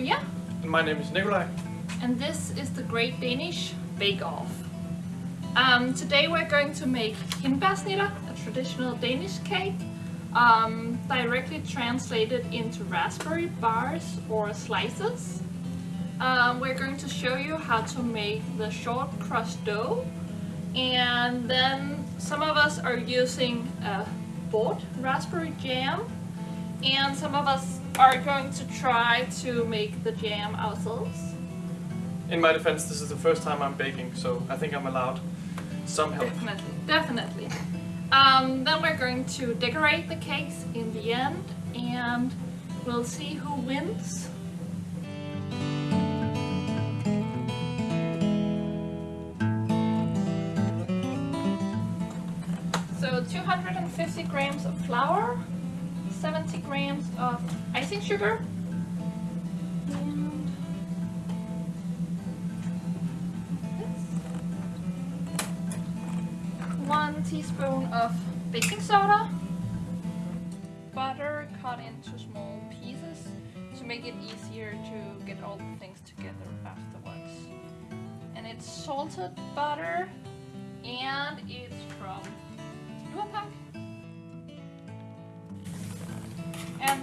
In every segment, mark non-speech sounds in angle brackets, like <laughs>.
Maria. And my name is Nikolai. And this is the Great Danish Bake Off. Um, today we're going to make hindbærsnitter, a traditional Danish cake, um, directly translated into raspberry bars or slices. Um, we're going to show you how to make the short crust dough and then some of us are using a bought raspberry jam and some of us are going to try to make the jam ourselves. In my defense, this is the first time I'm baking, so I think I'm allowed some help. Definitely, definitely. Um, then we're going to decorate the cakes in the end and we'll see who wins. So 250 grams of flour, 70 grams of icing sugar, one teaspoon of baking soda, butter cut into small pieces to make it easier to get all the things together afterwards. And it's salted butter and it's from Lurpak.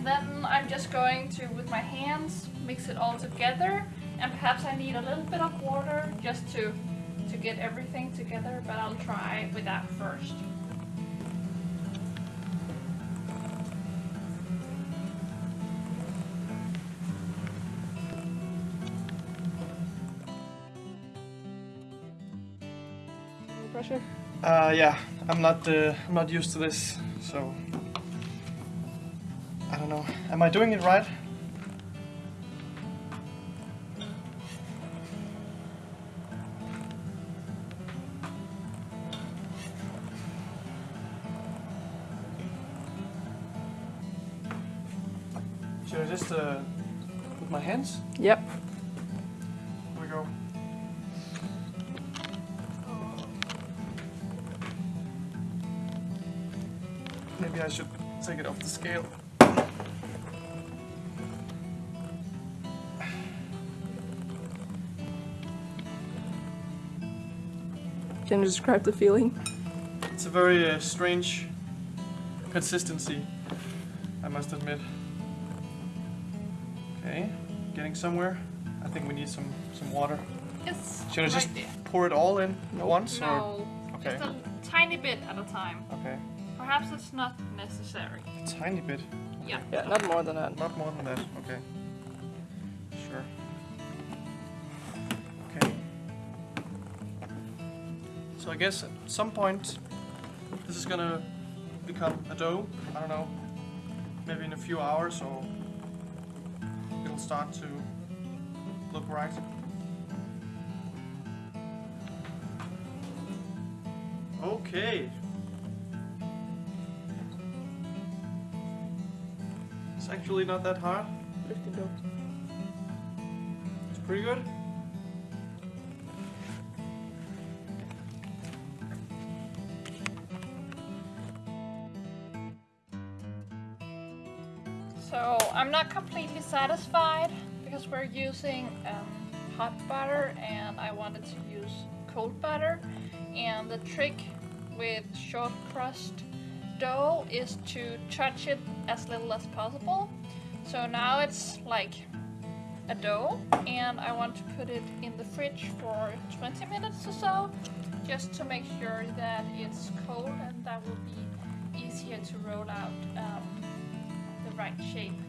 Then I'm just going to, with my hands, mix it all together. And perhaps I need a little bit of water just to, to get everything together, but I'll try with that first. Pressure? Uh, yeah, I'm not, uh, I'm not used to this, so I don't know. Am I doing it right? Should I just uh, put my hands? Yep. Here we go. Maybe I should take it off the scale. Can you describe the feeling? It's a very uh, strange consistency, I must admit. Okay, getting somewhere. I think we need some, some water. Yes, Should I right just there. pour it all in at once? Or? No, Okay. just a tiny bit at a time. Okay, Perhaps it's not necessary. a tiny bit. Yeah. Yeah, not more than that. Not more than that. Okay. So I guess at some point this is gonna become a dough. I don't know. Maybe in a few hours or it'll start to look right. Okay. It's actually not that hard. Lifting dough. It's pretty good. Satisfied because we're using um, hot butter and I wanted to use cold butter. And the trick with short crust dough is to touch it as little as possible. So now it's like a dough and I want to put it in the fridge for 20 minutes or so just to make sure that it's cold and that will be easier to roll out um, the right shape.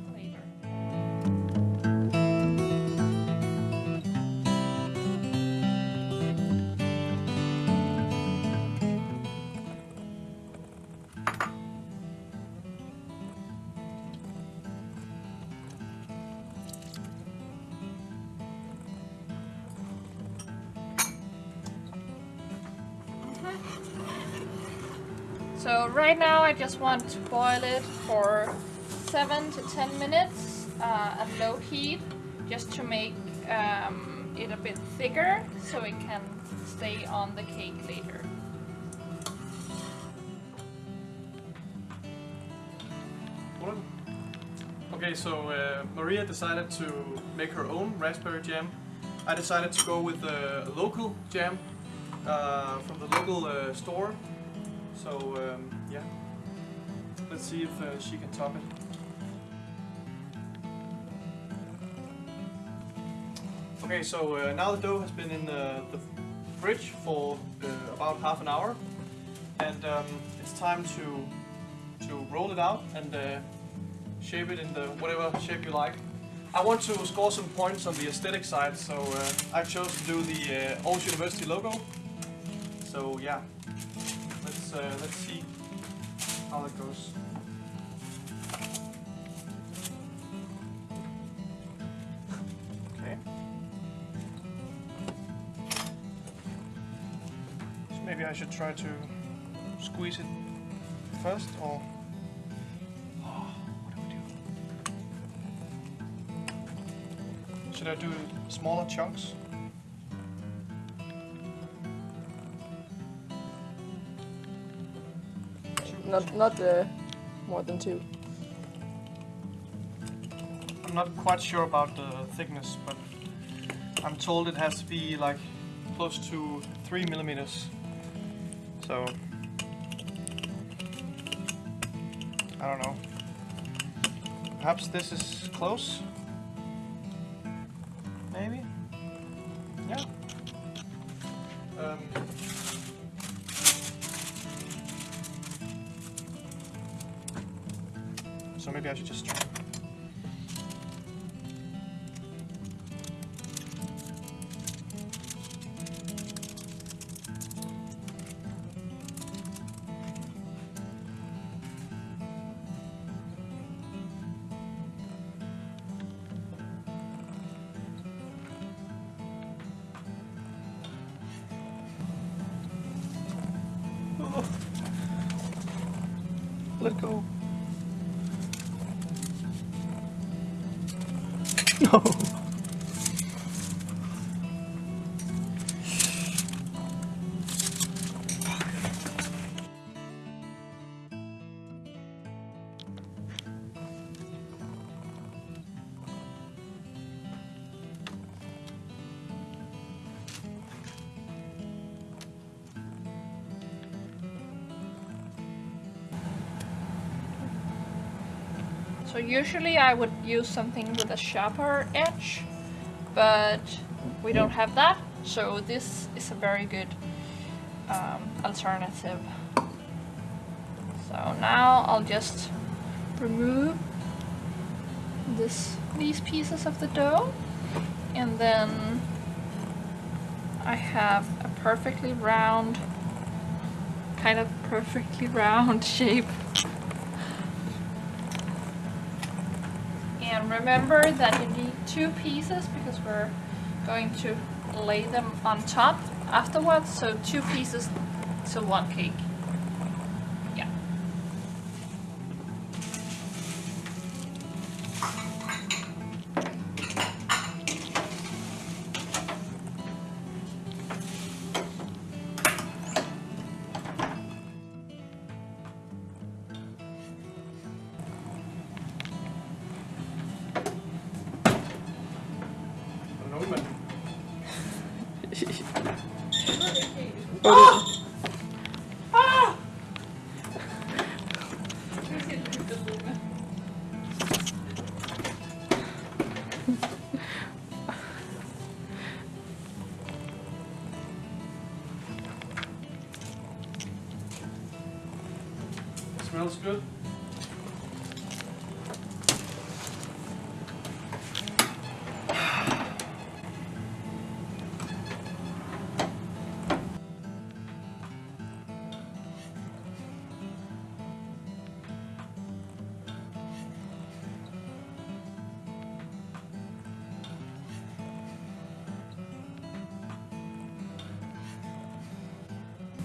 So right now I just want to boil it for 7 to 10 minutes uh, at low heat just to make um, it a bit thicker so it can stay on the cake later. Okay, so uh, Maria decided to make her own raspberry jam. I decided to go with a local jam uh, from the local uh, store. So um, yeah, let's see if uh, she can top it. Okay, so uh, now the dough has been in the, the fridge for uh, about half an hour, and um, it's time to to roll it out and uh, shape it in the whatever shape you like. I want to score some points on the aesthetic side, so uh, I chose to do the uh, University logo. So yeah, let's uh, let's see how that goes. I should try to squeeze it first, or oh, what do we do? Should I do smaller chunks? Not not uh, more than two. I'm not quite sure about the thickness, but I'm told it has to be like close to three millimeters. So I don't know. Perhaps this is close. Maybe. Yeah. Um, so maybe I should just try. <laughs> Let go. <laughs> No. So usually I would use something with a sharper edge, but we don't have that, so this is a very good um, alternative. So now I'll just remove this these pieces of the dough and then I have a perfectly round kind of perfectly <laughs> round shape And remember that you need two pieces because we're going to lay them on top afterwards. So two pieces to one cake. Oh!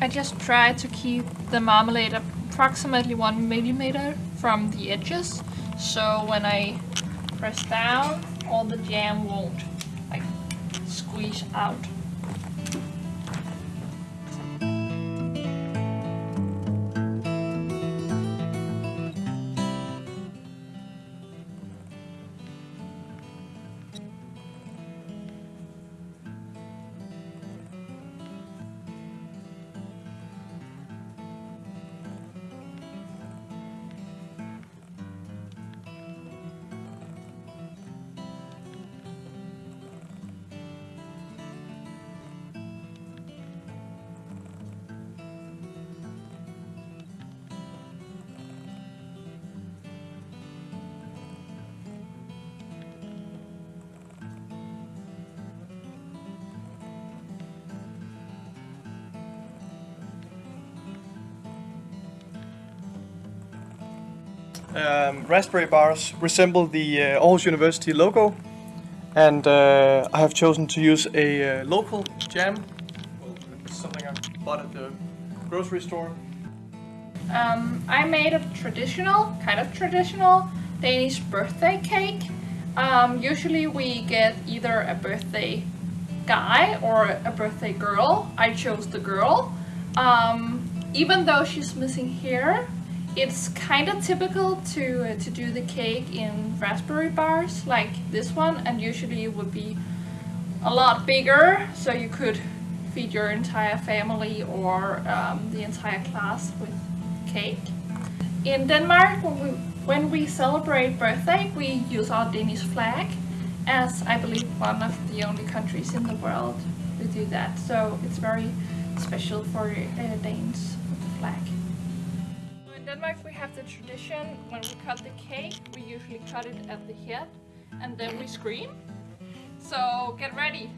I just try to keep the marmalade approximately one millimeter from the edges, so when I press down, all the jam won't like squeeze out. Um, raspberry bars resemble the uh, Aarhus University logo, and uh, I have chosen to use a uh, local jam. Well, something I bought at the grocery store. Um, I made a traditional, kind of traditional Danish birthday cake. Um, usually we get either a birthday guy or a birthday girl. I chose the girl. Um, even though she's missing here, it's kind of typical to uh, to do the cake in raspberry bars like this one, and usually it would be a lot bigger, so you could feed your entire family or um, the entire class with cake. In Denmark, when we, when we celebrate birthday, we use our Danish flag, as I believe one of the only countries in the world who do that. So it's very special for uh, Danes with the flag. Denmark, we have the tradition when we cut the cake, we usually cut it at the head, and then we scream. So get ready.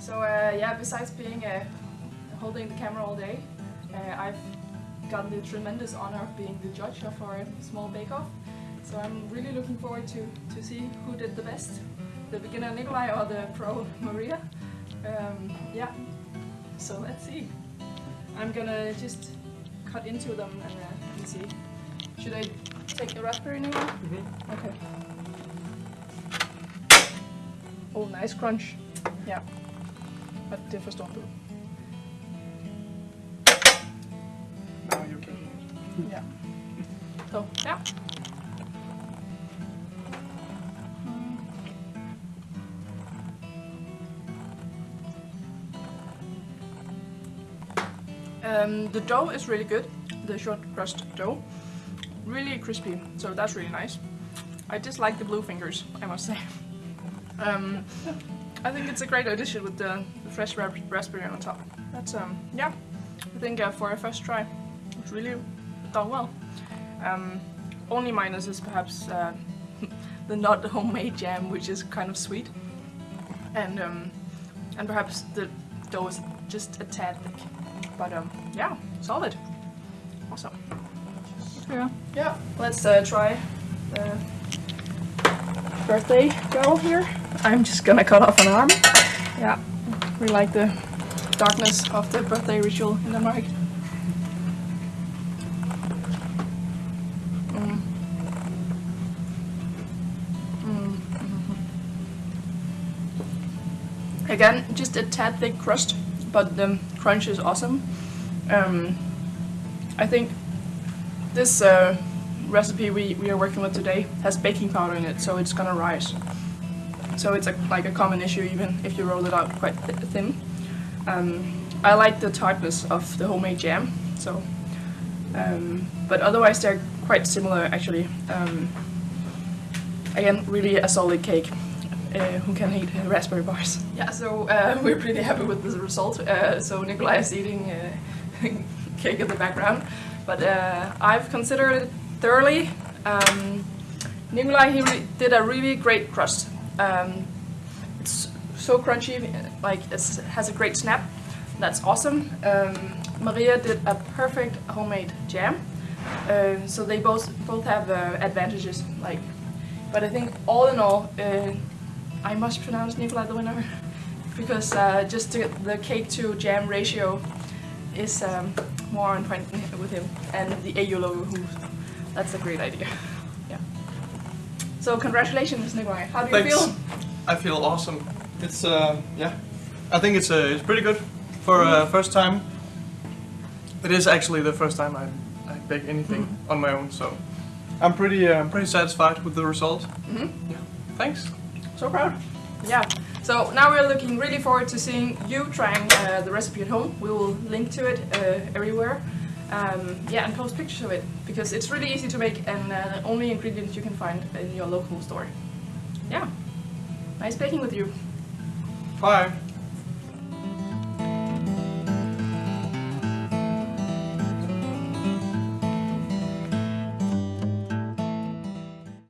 So uh, yeah, besides being uh, holding the camera all day, uh, I've gotten the tremendous honor of being the judge of our small bake-off. So I'm really looking forward to, to see who did the best, the beginner Nikolai or the pro Maria. Um, yeah, so let's see. I'm gonna just cut into them and, uh, and see. Should I take the raspberry Nikolai? Okay. Oh, nice crunch. Ja. Og det forstår du. Now you can. Ja. Så, ja. Um, the dough is really good, the short crust dough. Really crispy, so that's really nice. I dislike the blue fingers, I must say. <laughs> Um, I think it's a great addition with the, the fresh ra- raspberry on top. That's um, yeah. I think uh, for a first try, it's really done well. Um, only minus is perhaps uh, <laughs> the not <laughs> homemade jam, which is kind of sweet, and um, and perhaps the dough is just a tad thick. But um, yeah, solid, awesome. Yeah, yeah. Let's uh, try the birthday girl here. I'm just gonna cut off an arm. Yeah, we like the darkness of the birthday ritual in Denmark. Mm. Mm, mhm. Again, just a tad thick crust, but the crunch is awesome. Um, I think this uh, recipe we, we are working with today has baking powder in it, so it's gonna rise. So it's a, like a common issue even if you roll it out quite th- thin. Um, I like the tartness of the homemade jam, so um, but otherwise they're quite similar actually. Um, again, really a solid cake. Uh, who can eat uh, raspberry bars? Yeah, so uh, <laughs> we're pretty happy with the result. Uh, so Nikolai is eating uh, <laughs> cake in the background, but uh, I've considered it thoroughly. Um, Nikolai he did a really great crust. Um, it's so crunchy, like it has a great snap. That's awesome. Um, Maria did a perfect homemade jam. So they both both have advantages. Like, but I think all in all, I must pronounce Nikolai the winner <laughs> because uh, just the, the cake to jam ratio is um, more on point with him, and the AU logo. Who, that's a great idea. <laughs> Yeah. So congratulations, Nikolai. How do you Thanks. feel? I feel awesome. It's uh, yeah. I think it's uh, it's pretty good for uh, first time. It is actually the first time I I bake anything on my own, so I'm pretty uh, I'm pretty satisfied with the result. Mhm. Yeah. Thanks. So proud. Yeah. So now we're looking really forward to seeing you trying uh, the recipe at home. We will link to it uh, everywhere. Um, yeah, and post pictures of it because it's really easy to make and uh, the only ingredients you can find in your local store. Yeah. Nice baking with you. Bye.